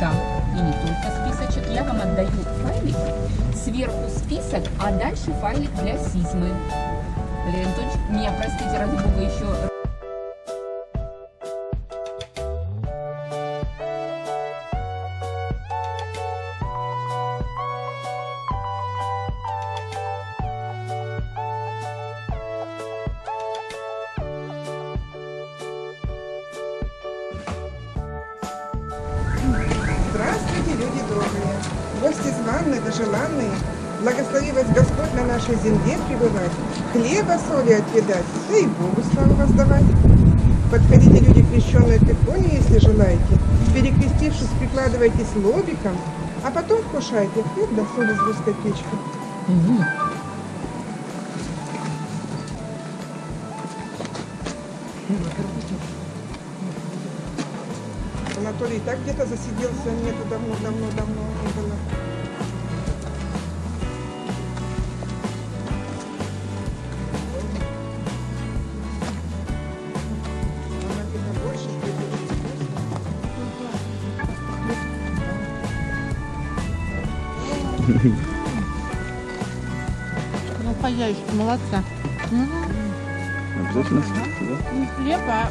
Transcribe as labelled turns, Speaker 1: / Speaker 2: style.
Speaker 1: Да,
Speaker 2: и не только списочек. Я вам отдаю файлик, сверху список, а дальше файлик для сизмы. Анатольевич, меня, простите, ради бога, еще
Speaker 3: люди добрые, гости званые да желанные, благослови вас Господь на нашей земле пребывать, хлеба, соли отъедать, да и Богу славу воздавать. Подходите, люди, крещенные к иконе, если желаете, перекрестившись, прикладывайтесь лобиком, а потом вкушайте хлеб да соль из русской печки. Анатолий и так где-то засиделся, нету давно, давно, давно не было.
Speaker 4: Ну, хозяюшка, молодца.
Speaker 1: Обязательно да?
Speaker 4: Не хлеб, а